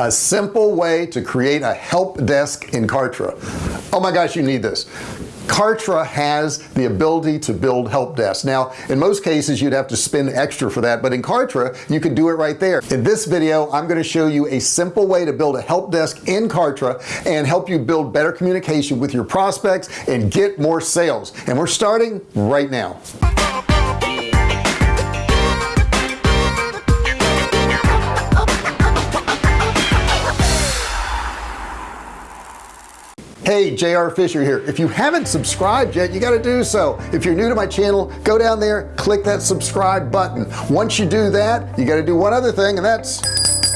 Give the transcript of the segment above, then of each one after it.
a simple way to create a help desk in Kartra. Oh my gosh you need this. Kartra has the ability to build help desk now in most cases you'd have to spend extra for that but in Kartra you can do it right there. In this video I'm going to show you a simple way to build a help desk in Kartra and help you build better communication with your prospects and get more sales. And we're starting right now hey JR Fisher here. If you haven't subscribed yet you got to do so. If you're new to my channel go down there click that subscribe button. Once you do that you got to do one other thing and that's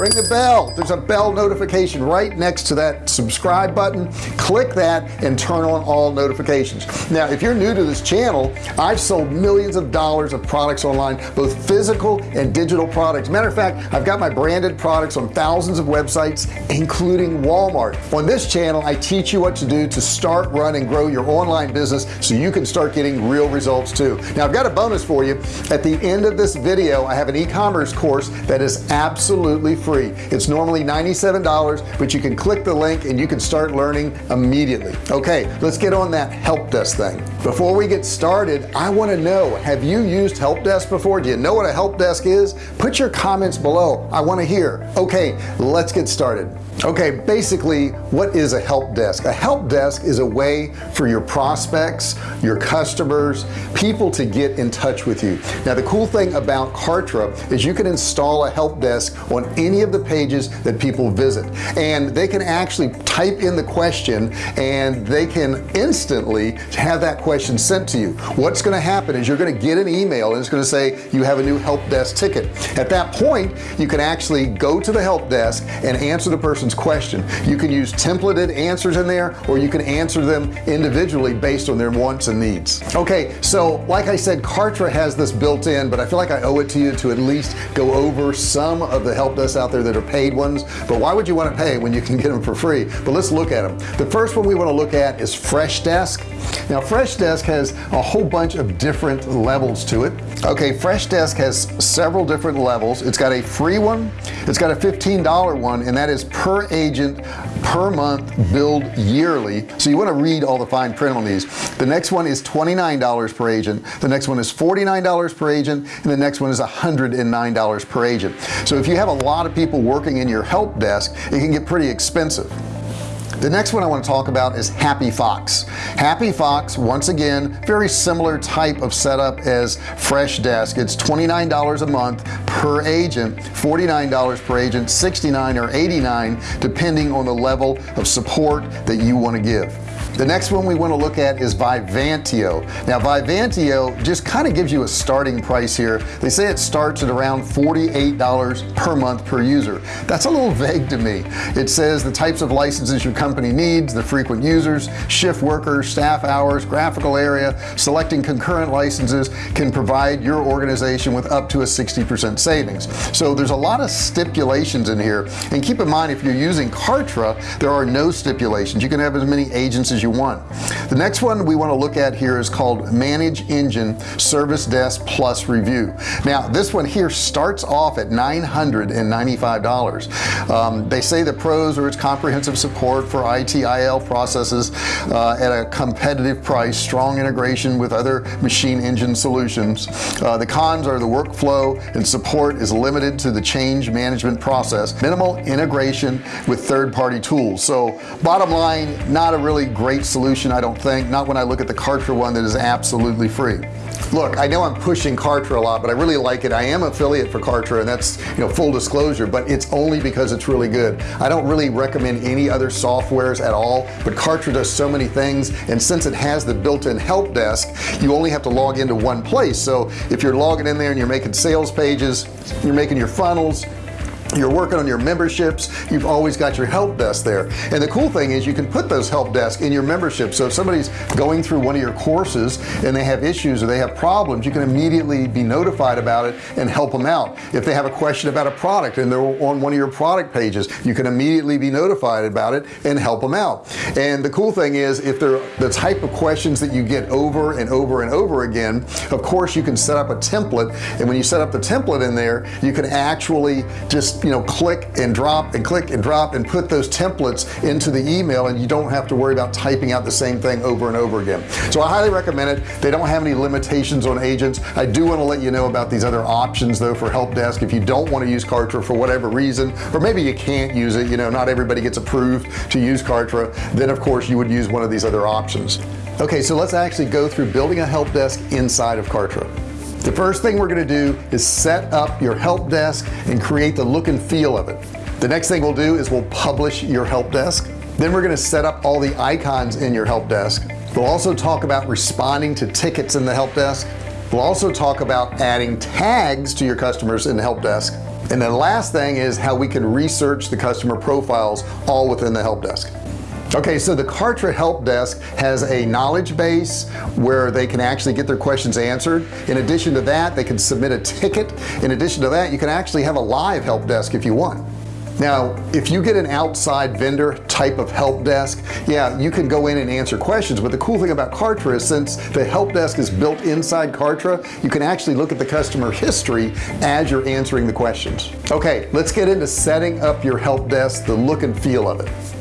ring the bell. There's a bell notification right next to that subscribe button. Click that and turn on all notifications. Now if you're new to this channel I've sold millions of dollars of products online both physical and digital products. Matter of fact I've got my branded products on thousands of websites including Walmart. On this channel I teach you what to do to start run and grow your online business so you can start getting real results too. Now I've got a bonus for you. At the end of this video I have an e-commerce course that is absolutely free free. It's normally $97 but you can click the link and you can start learning immediately. Okay let's get on that help desk thing. Before we get started I want to know have you used help desk before? Do you know what a help desk is? Put your comments below. I want to hear. Okay let's get started. Okay basically what is a help desk? A help desk is a way for your prospects your customers people to get in touch with you. Now the cool thing about Kartra is you can install a help desk on any of the pages that people visit. And they can actually type in the question and they can instantly have that question sent to you. What's going to happen is you're going to get an email and it's going to say you have a new help desk ticket. At that point you can actually go to the help desk and answer the person's question. You can use templated answers in there or you can answer them individually based on their wants and needs. Okay so like I said Kartra has this built in but I feel like I owe it to you to at least go over some of the help desks out there that are paid ones but why would you want to pay when you can get them for free? But let's look at them the first one we want to look at is Freshdesk. Now Freshdesk has a whole bunch of different levels to it. Okay Freshdesk has several different levels. It's got a free one it's got a $15 one and that is per agent per month billed yearly. So you want to read all the fine print on these. The next one is $29 per agent the next one is $49 per agent and the next one is $109 per agent. So if you have a lot of people working in your help desk it can get pretty expensive. The next one I want to talk about is HappyFox. Happy Fox once again very similar type of setup as Freshdesk it's $29 a month per agent $49 per agent 69 or 89 depending on the level of support that you want to give the next one we want to look at is Vivantio. Now Vivantio just kind of gives you a starting price here. They say it starts at around $48 per month per user. That's a little vague to me. It says the types of licenses your company needs the frequent users shift workers staff hours graphical area selecting concurrent licenses can provide your organization with up to a 60% savings. So there's a lot of stipulations in here. And keep in mind if you're using Kartra there are no stipulations. You can have as many agents as you want the next one we want to look at here is called manage engine service desk plus review. Now this one here starts off at $995 um, they say the pros are its comprehensive support for ITIL processes uh, at a competitive price strong integration with other machine engine solutions. Uh, the cons are the workflow and support is limited to the change management process. Minimal integration with third-party tools. So bottom line not a really great great solution I don't think. Not when I look at the Kartra one that is absolutely free. Look I know I'm pushing Kartra a lot but I really like it. I am affiliate for Kartra and that's you know full disclosure but it's only because it's really good. I don't really recommend any other softwares at all but Kartra does so many things and since it has the built-in help desk you only have to log into one place. So if you're logging in there and you're making sales pages you're making your funnels you're working on your memberships. You've always got your help desk there. And the cool thing is you can put those help desk in your membership. So if somebody's going through one of your courses and they have issues or they have problems you can immediately be notified about it and help them out. If they have a question about a product and they're on one of your product pages you can immediately be notified about it and help them out. And the cool thing is if they're the type of questions that you get over and over and over again of course you can set up a template. And when you set up the template in there you can actually just you know click and drop and click and drop and put those templates into the email and you don't have to worry about typing out the same thing over and over again. So I highly recommend it. They don't have any limitations on agents. I do want to let you know about these other options though for help desk. If you don't want to use Kartra for whatever reason or maybe you can't use it you know not everybody gets approved to use Kartra then of course you would use one of these other options. Okay so let's actually go through building a help desk inside of Kartra the first thing we're going to do is set up your help desk and create the look and feel of it. The next thing we'll do is we'll publish your help desk. Then we're going to set up all the icons in your help desk. We'll also talk about responding to tickets in the help desk. We'll also talk about adding tags to your customers in the help desk. And the last thing is how we can research the customer profiles all within the help desk okay so the Kartra help desk has a knowledge base where they can actually get their questions answered. In addition to that they can submit a ticket. In addition to that you can actually have a live help desk if you want. Now if you get an outside vendor type of help desk yeah you can go in and answer questions. But the cool thing about Kartra is since the help desk is built inside Kartra you can actually look at the customer history as you're answering the questions. Okay let's get into setting up your help desk the look and feel of it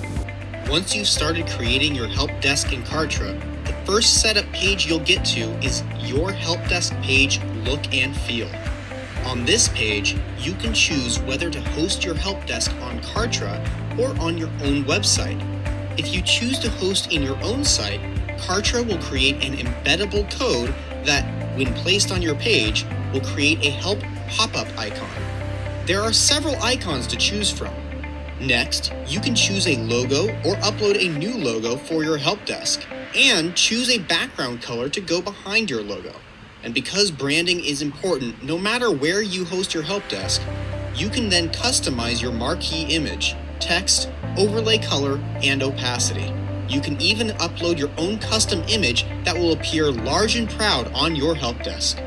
once you've started creating your help desk in Kartra, the first setup page you'll get to is your help desk page look and feel. On this page, you can choose whether to host your help desk on Kartra or on your own website. If you choose to host in your own site, Kartra will create an embeddable code that, when placed on your page, will create a help pop-up icon. There are several icons to choose from, Next, you can choose a logo or upload a new logo for your help desk and choose a background color to go behind your logo. And because branding is important no matter where you host your help desk, you can then customize your marquee image, text, overlay color, and opacity. You can even upload your own custom image that will appear large and proud on your help desk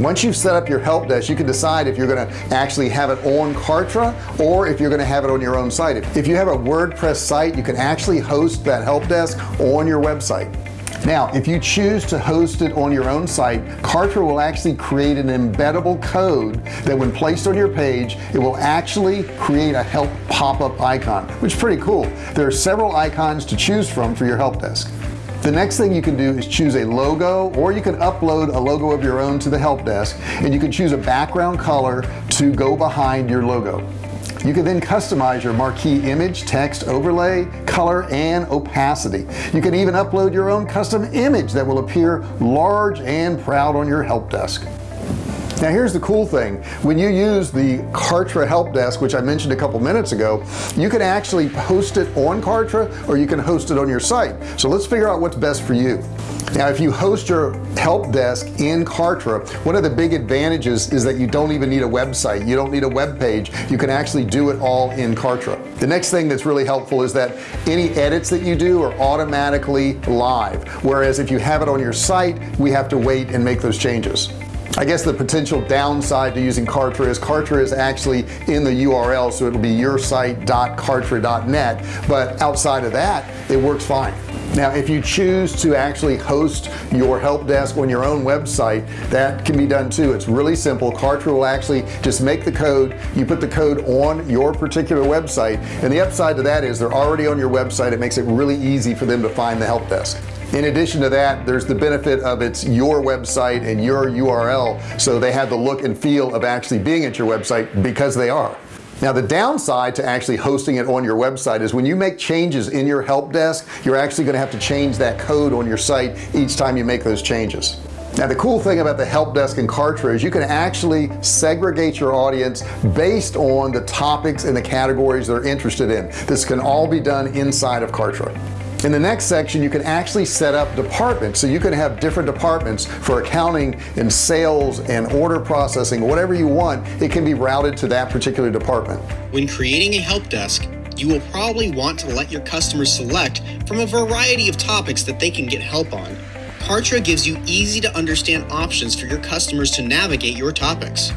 once you've set up your help desk you can decide if you're going to actually have it on Kartra or if you're going to have it on your own site. If you have a WordPress site you can actually host that help desk on your website. Now if you choose to host it on your own site Kartra will actually create an embeddable code that when placed on your page it will actually create a help pop-up icon which is pretty cool. There are several icons to choose from for your help desk the next thing you can do is choose a logo or you can upload a logo of your own to the help desk and you can choose a background color to go behind your logo. You can then customize your marquee image text overlay color and opacity. You can even upload your own custom image that will appear large and proud on your help desk now here's the cool thing. When you use the Kartra help desk which I mentioned a couple minutes ago you can actually host it on Kartra or you can host it on your site. So let's figure out what's best for you. Now if you host your help desk in Kartra one of the big advantages is that you don't even need a website. You don't need a web page. You can actually do it all in Kartra. The next thing that's really helpful is that any edits that you do are automatically live. Whereas if you have it on your site we have to wait and make those changes I guess the potential downside to using Kartra is Kartra is actually in the URL so it'll be your site.kartra.net but outside of that it works fine. Now if you choose to actually host your help desk on your own website that can be done too. It's really simple. Kartra will actually just make the code. You put the code on your particular website and the upside to that is they're already on your website. It makes it really easy for them to find the help desk in addition to that there's the benefit of it's your website and your URL so they have the look and feel of actually being at your website because they are. Now the downside to actually hosting it on your website is when you make changes in your help desk you're actually going to have to change that code on your site each time you make those changes. Now the cool thing about the help desk and Kartra is you can actually segregate your audience based on the topics and the categories they're interested in. This can all be done inside of Kartra in the next section you can actually set up departments. So you can have different departments for accounting and sales and order processing whatever you want it can be routed to that particular department. When creating a help desk you will probably want to let your customers select from a variety of topics that they can get help on. Kartra gives you easy to understand options for your customers to navigate your topics.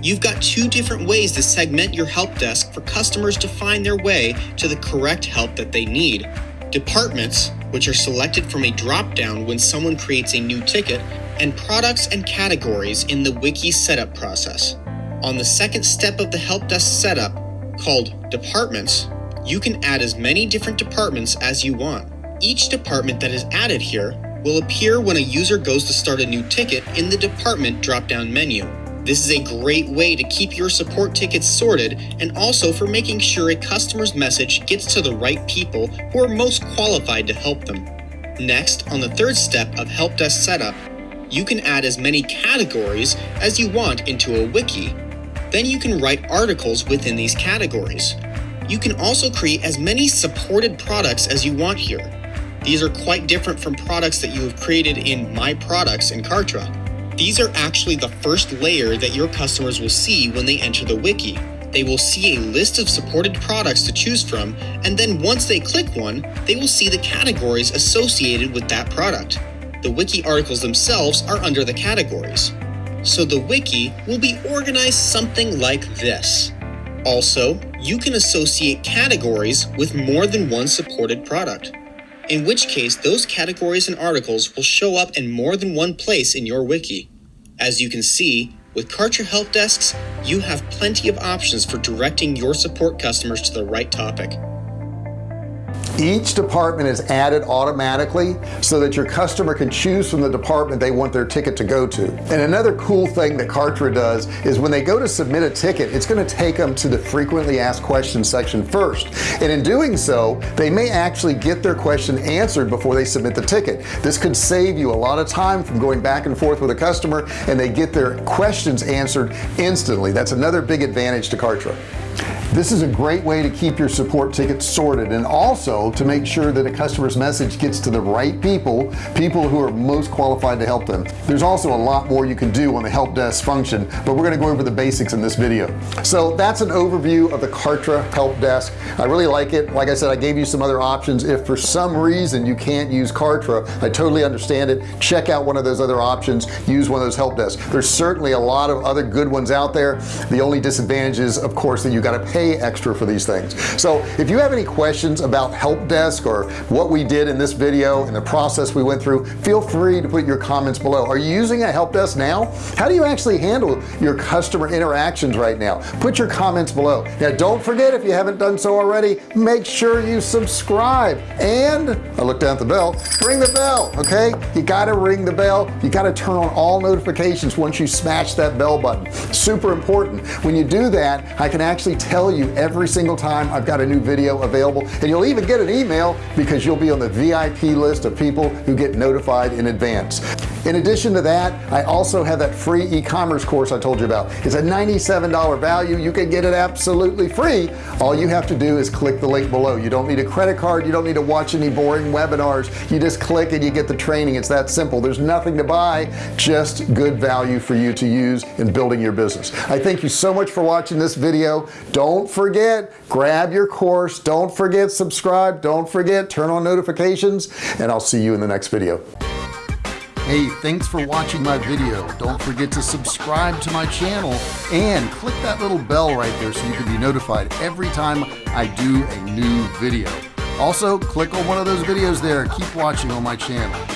You've got two different ways to segment your help desk for customers to find their way to the correct help that they need departments, which are selected from a drop-down when someone creates a new ticket, and products and categories in the wiki setup process. On the second step of the help desk setup, called Departments, you can add as many different departments as you want. Each department that is added here will appear when a user goes to start a new ticket in the Department drop-down menu. This is a great way to keep your support tickets sorted and also for making sure a customer's message gets to the right people who are most qualified to help them. Next, on the third step of help desk setup, you can add as many categories as you want into a wiki. Then you can write articles within these categories. You can also create as many supported products as you want here. These are quite different from products that you have created in My Products in Kartra. These are actually the first layer that your customers will see when they enter the wiki. They will see a list of supported products to choose from, and then once they click one, they will see the categories associated with that product the wiki articles themselves are under the categories. So the wiki will be organized something like this. Also, you can associate categories with more than one supported product, in which case those categories and articles will show up in more than one place in your wiki. As you can see, with Kartra Help Desks, you have plenty of options for directing your support customers to the right topic. Each department is added automatically so that your customer can choose from the department they want their ticket to go to. And another cool thing that Kartra does is when they go to submit a ticket, it's going to take them to the frequently asked questions section first. And in doing so, they may actually get their question answered before they submit the ticket. This could save you a lot of time from going back and forth with a customer and they get their questions answered instantly. That's another big advantage to Kartra this is a great way to keep your support tickets sorted and also to make sure that a customer's message gets to the right people people who are most qualified to help them. There's also a lot more you can do on the help desk function but we're going to go over the basics in this video. So that's an overview of the Kartra help desk. I really like it. Like I said I gave you some other options. If for some reason you can't use Kartra I totally understand it. Check out one of those other options. Use one of those help desks. There's certainly a lot of other good ones out there. The only disadvantage is of course that you got to pay extra for these things. So if you have any questions about help desk or what we did in this video and the process we went through feel free to put your comments below. Are you using a help desk now? How do you actually handle your customer interactions right now? Put your comments below. Now don't forget if you haven't done so already make sure you subscribe. And I look down at the bell ring the bell okay? You got to ring the bell. You got to turn on all notifications once you smash that bell button. Super important. When you do that I can actually tell you every single time I've got a new video available. And you'll even get an email because you'll be on the VIP list of people who get notified in advance. In addition to that I also have that free e-commerce course I told you about. It's a $97 value. You can get it absolutely free. All you have to do is click the link below. You don't need a credit card. You don't need to watch any boring webinars. You just click and you get the training. It's that simple. There's nothing to buy just good value for you to use in building your business. I thank you so much for watching this video don't forget grab your course. Don't forget subscribe. Don't forget turn on notifications and I'll see you in the next video. Hey thanks for watching my video. Don't forget to subscribe to my channel and click that little bell right there so you can be notified every time I do a new video. Also click on one of those videos there. Keep watching on my channel